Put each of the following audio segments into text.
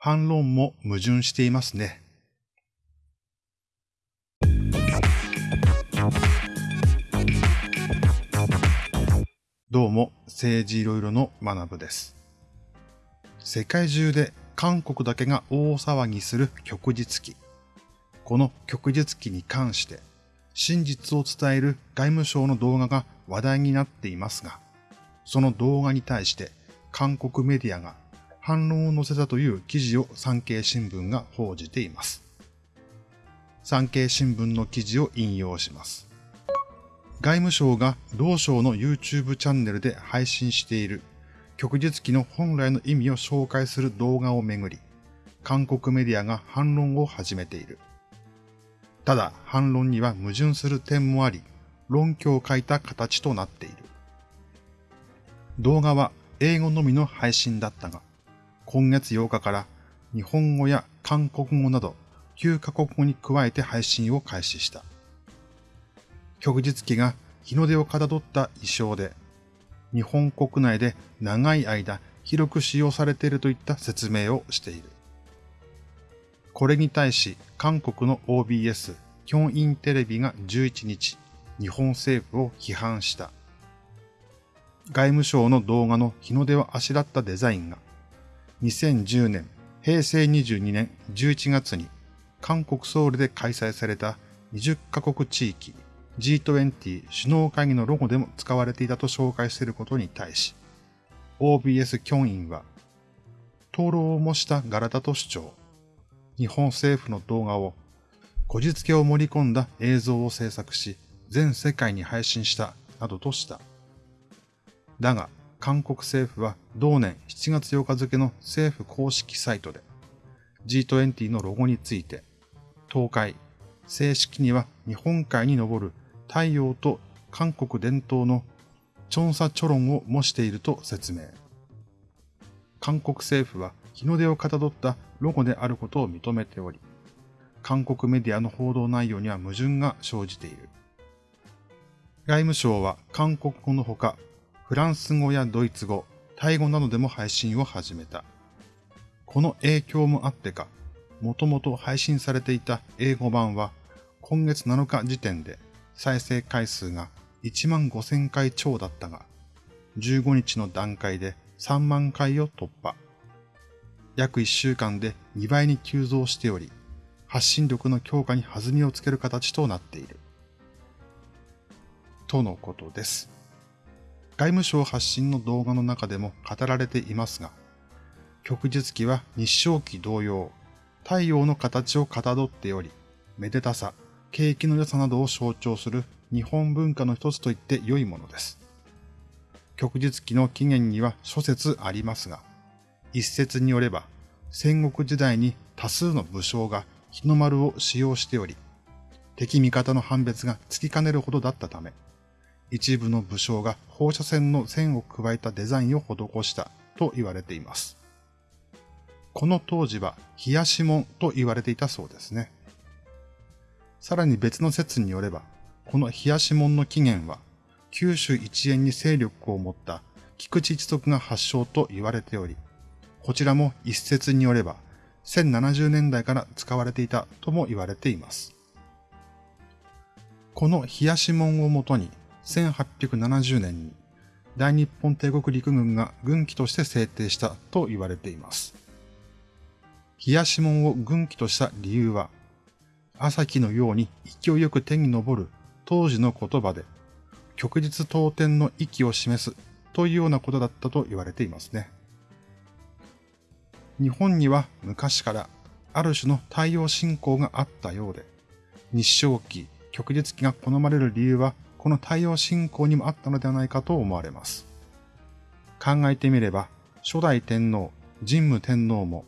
反論も矛盾していますね。どうも、政治いろいろの学部です。世界中で韓国だけが大騒ぎする旭日記。この旭日記に関して、真実を伝える外務省の動画が話題になっていますが、その動画に対して韓国メディアが反論を載せたという記事を産経新聞が報じています。産経新聞の記事を引用します。外務省が同省の YouTube チャンネルで配信している旭日記の本来の意味を紹介する動画をめぐり、韓国メディアが反論を始めている。ただ反論には矛盾する点もあり、論拠を書いた形となっている。動画は英語のみの配信だったが、今月8日から日本語や韓国語など9カ国語に加えて配信を開始した。旭日記が日の出をかたどった衣装で、日本国内で長い間広く使用されているといった説明をしている。これに対し韓国の OBS、キョンインテレビが11日、日本政府を批判した。外務省の動画の日の出をあしらったデザインが2010年、平成22年11月に韓国ソウルで開催された20カ国地域 G20 首脳会議のロゴでも使われていたと紹介していることに対し、OBS キョンインは、灯籠を模した柄だと主張。日本政府の動画を、こじつけを盛り込んだ映像を制作し、全世界に配信したなどとした。だが、韓国政府は同年7月8日付の政府公式サイトで G20 のロゴについて、東海、正式には日本海に昇る太陽と韓国伝統のチョンサチョロンを模していると説明。韓国政府は日の出をかたどったロゴであることを認めており、韓国メディアの報道内容には矛盾が生じている。外務省は韓国語のほかフランス語やドイツ語、タイ語などでも配信を始めた。この影響もあってか、もともと配信されていた英語版は今月7日時点で再生回数が1万5000回超だったが、15日の段階で3万回を突破。約1週間で2倍に急増しており、発信力の強化に弾みをつける形となっている。とのことです。外務省発信の動画の中でも語られていますが、旭日記は日照記同様、太陽の形をかたどっており、めでたさ、景気の良さなどを象徴する日本文化の一つと言って良いものです。旭日記の起源には諸説ありますが、一説によれば、戦国時代に多数の武将が日の丸を使用しており、敵味方の判別がつきかねるほどだったため、一部の武将が放射線の線を加えたデザインを施したと言われています。この当時は冷やし門と言われていたそうですね。さらに別の説によれば、この冷やし門の起源は九州一円に勢力を持った菊池一族が発祥と言われており、こちらも一説によれば1070年代から使われていたとも言われています。この冷やし門をもとに1870年に大日本帝国陸軍が軍機として制定したと言われています。冷やし門を軍機とした理由は、朝日のように勢いよく天に昇る当時の言葉で、旭日当天の息を示すというようなことだったと言われていますね。日本には昔からある種の太陽信仰があったようで、日照期、旭日期が好まれる理由はこの太陽信仰にもあったのではないかと思われます。考えてみれば、初代天皇、神武天皇も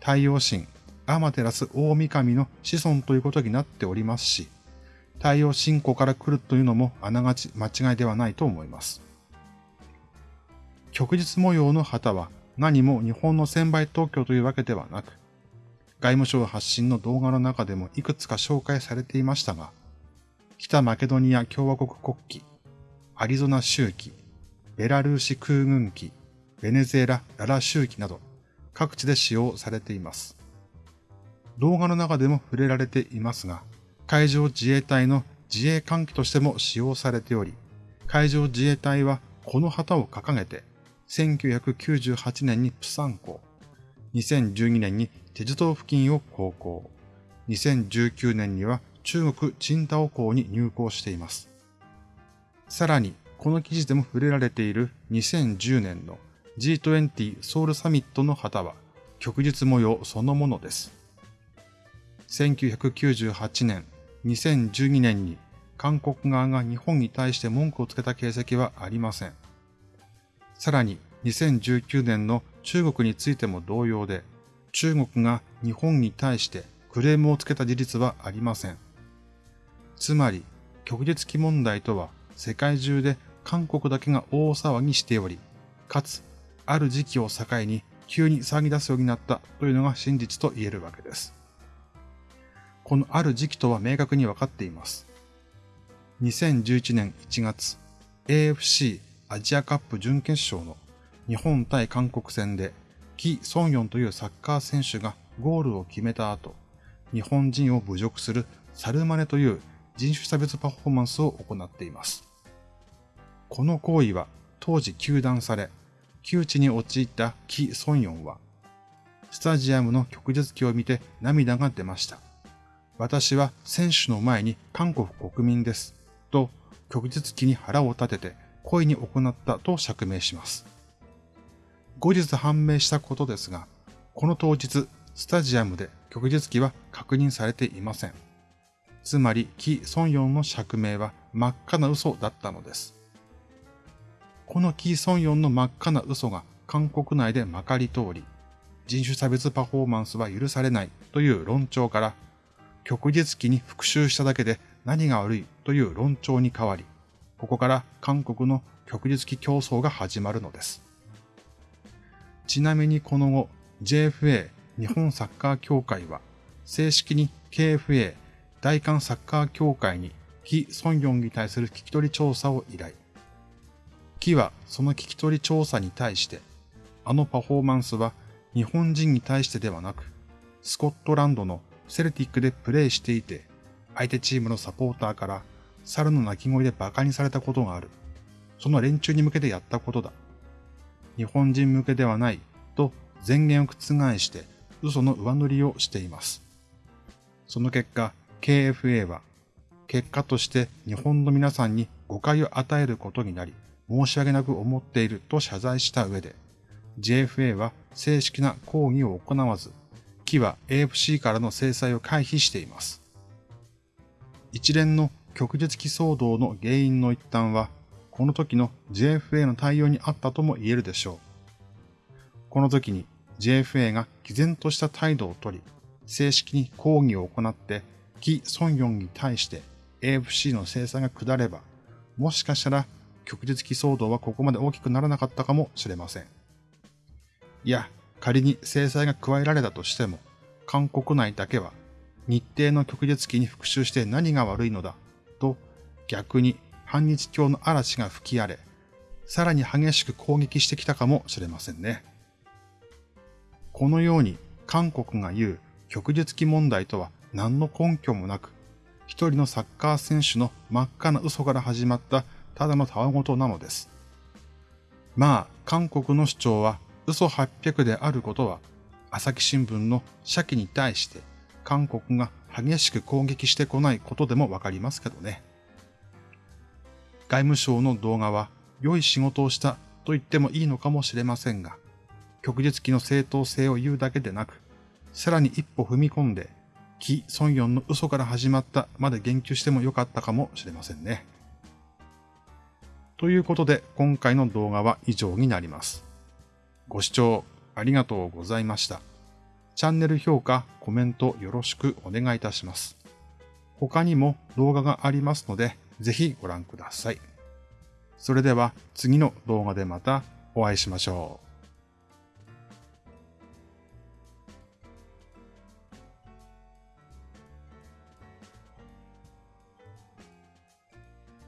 太陽神、天照大神の子孫ということになっておりますし、太陽信仰から来るというのもあながち間違いではないと思います。旭日模様の旗は何も日本の専売特許というわけではなく、外務省発信の動画の中でもいくつか紹介されていましたが、北マケドニア共和国国旗、アリゾナ州旗、ベラルーシ空軍旗、ベネズエラ・ララ州旗など、各地で使用されています。動画の中でも触れられていますが、海上自衛隊の自衛艦機としても使用されており、海上自衛隊はこの旗を掲げて、1998年にプサン港、2012年にテジ島付近を航行、2019年には中国チンタオ港に入港しています。さらに、この記事でも触れられている2010年の G20 ソウルサミットの旗は、旭日模様そのものです。1998年、2012年に韓国側が日本に対して文句をつけた形跡はありません。さらに2019年の中国についても同様で、中国が日本に対してクレームをつけた事実はありません。つまり、旭日期問題とは世界中で韓国だけが大騒ぎしており、かつ、ある時期を境に急に騒ぎ出すようになったというのが真実と言えるわけです。このある時期とは明確に分かっています。2011年1月、AFC アジアカップ準決勝の日本対韓国戦で、キ・ソンヨンというサッカー選手がゴールを決めた後、日本人を侮辱するサルマネという人種差別パフォーマンスを行っています。この行為は当時休断され、窮地に陥ったキ・ソンヨンは、スタジアムの旭日旗を見て涙が出ました。私は選手の前に韓国国民です。と、旭日旗に腹を立てて故意に行ったと釈明します。後日判明したことですが、この当日、スタジアムで旭日旗は確認されていません。つまり、キ・ソンヨンの釈明は真っ赤な嘘だったのです。このキ・ソンヨンの真っ赤な嘘が韓国内でまかり通り、人種差別パフォーマンスは許されないという論調から、旭日旗に復讐しただけで何が悪いという論調に変わり、ここから韓国の旭日旗競争が始まるのです。ちなみにこの後、JFA 日本サッカー協会は、正式に KFA 大韓サッカー協会にキ・ソンヨンに対する聞き取り調査を依頼。木はその聞き取り調査に対して、あのパフォーマンスは日本人に対してではなく、スコットランドのセルティックでプレーしていて、相手チームのサポーターから猿の鳴き声で馬鹿にされたことがある。その連中に向けてやったことだ。日本人向けではないと前言を覆して嘘の上塗りをしています。その結果、KFA は結果として日本の皆さんに誤解を与えることになり、申し訳なく思っていると謝罪した上で、JFA は正式な抗議を行わず、木は AFC からの制裁を回避しています。一連の旭日期騒動の原因の一端は、この時の JFA の対応にあったとも言えるでしょう。この時に JFA が毅然とした態度をとり、正式に抗議を行って、キ・ソンヨンに対して AFC の制裁が下れば、もしかしたら旭日期騒動はここまで大きくならなかったかもしれません。いや、仮に制裁が加えられたとしても、韓国内だけは日程の旭日期に復讐して何が悪いのだと逆に反日教の嵐が吹き荒れ、さらに激しく攻撃してきたかもしれませんね。このように韓国が言う旭日期問題とは何の根拠もなく、一人のサッカー選手の真っ赤な嘘から始まったただのたわごとなのです。まあ、韓国の主張は嘘800であることは、朝日新聞の社記に対して韓国が激しく攻撃してこないことでもわかりますけどね。外務省の動画は良い仕事をしたと言ってもいいのかもしれませんが、旭日記の正当性を言うだけでなく、さらに一歩踏み込んで、キ・ソンヨンの嘘から始まったまで言及してもよかったかもしれませんね。ということで、今回の動画は以上になります。ご視聴ありがとうございました。チャンネル評価、コメントよろしくお願いいたします。他にも動画がありますので、ぜひご覧ください。それでは次の動画でまたお会いしましょう。